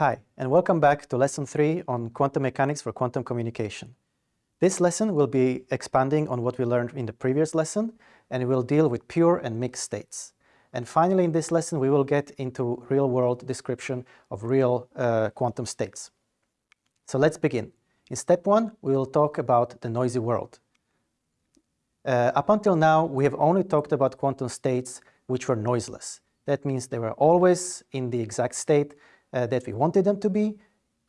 Hi, and welcome back to Lesson 3 on Quantum Mechanics for Quantum Communication. This lesson will be expanding on what we learned in the previous lesson, and it will deal with pure and mixed states. And finally, in this lesson, we will get into real-world description of real uh, quantum states. So let's begin. In step one, we will talk about the noisy world. Uh, up until now, we have only talked about quantum states which were noiseless. That means they were always in the exact state uh, that we wanted them to be,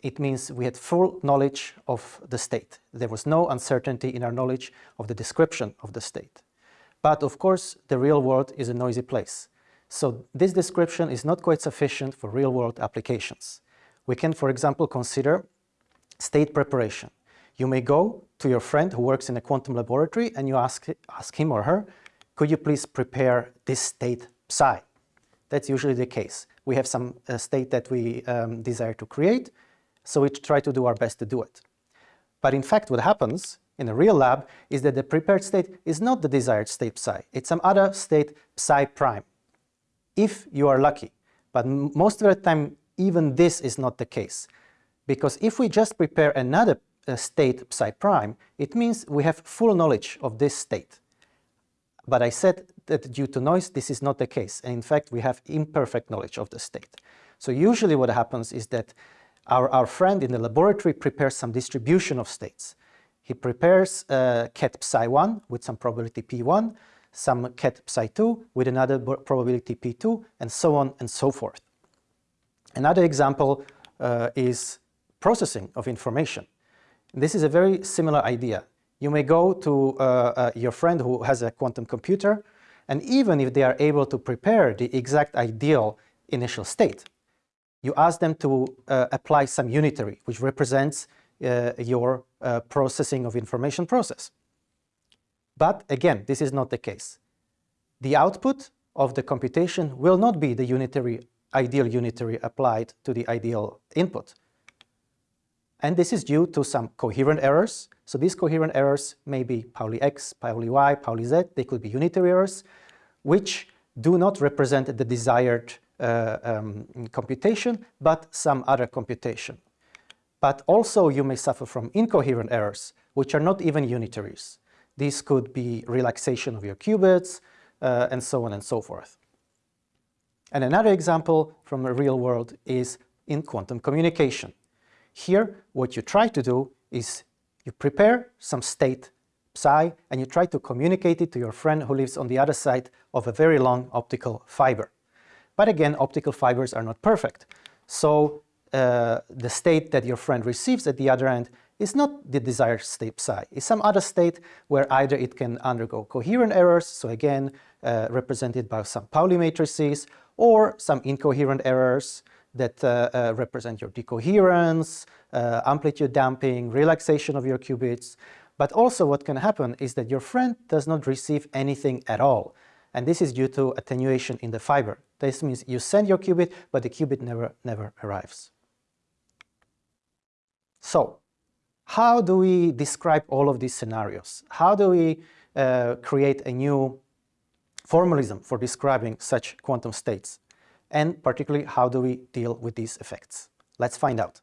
it means we had full knowledge of the state. There was no uncertainty in our knowledge of the description of the state. But of course, the real world is a noisy place. So this description is not quite sufficient for real-world applications. We can, for example, consider state preparation. You may go to your friend who works in a quantum laboratory and you ask, ask him or her, could you please prepare this state psi? That's usually the case. We have some uh, state that we um, desire to create, so we try to do our best to do it. But in fact, what happens in a real lab is that the prepared state is not the desired state psi. It's some other state psi prime, if you are lucky. But most of the time, even this is not the case. Because if we just prepare another uh, state psi prime, it means we have full knowledge of this state. But I said that due to noise, this is not the case. And in fact, we have imperfect knowledge of the state. So usually what happens is that our, our friend in the laboratory prepares some distribution of states. He prepares uh, ket psi 1 with some probability p1, some ket psi 2 with another probability p2, and so on and so forth. Another example uh, is processing of information. This is a very similar idea. You may go to uh, uh, your friend who has a quantum computer, and even if they are able to prepare the exact ideal initial state, you ask them to uh, apply some unitary, which represents uh, your uh, processing of information process. But again, this is not the case. The output of the computation will not be the unitary, ideal unitary applied to the ideal input. And this is due to some coherent errors. So these coherent errors may be Pauli X, Pauli Y, Pauli Z. They could be unitary errors, which do not represent the desired uh, um, computation, but some other computation. But also you may suffer from incoherent errors, which are not even unitaries. These could be relaxation of your qubits, uh, and so on and so forth. And another example from the real world is in quantum communication. Here, what you try to do is you prepare some state psi and you try to communicate it to your friend who lives on the other side of a very long optical fiber. But again, optical fibers are not perfect. So uh, the state that your friend receives at the other end is not the desired state psi. It's some other state where either it can undergo coherent errors, so again uh, represented by some Pauli matrices, or some incoherent errors, that uh, uh, represent your decoherence, uh, amplitude damping, relaxation of your qubits. But also what can happen is that your friend does not receive anything at all. And this is due to attenuation in the fiber. This means you send your qubit, but the qubit never, never arrives. So, how do we describe all of these scenarios? How do we uh, create a new formalism for describing such quantum states? And particularly how do we deal with these effects. Let's find out.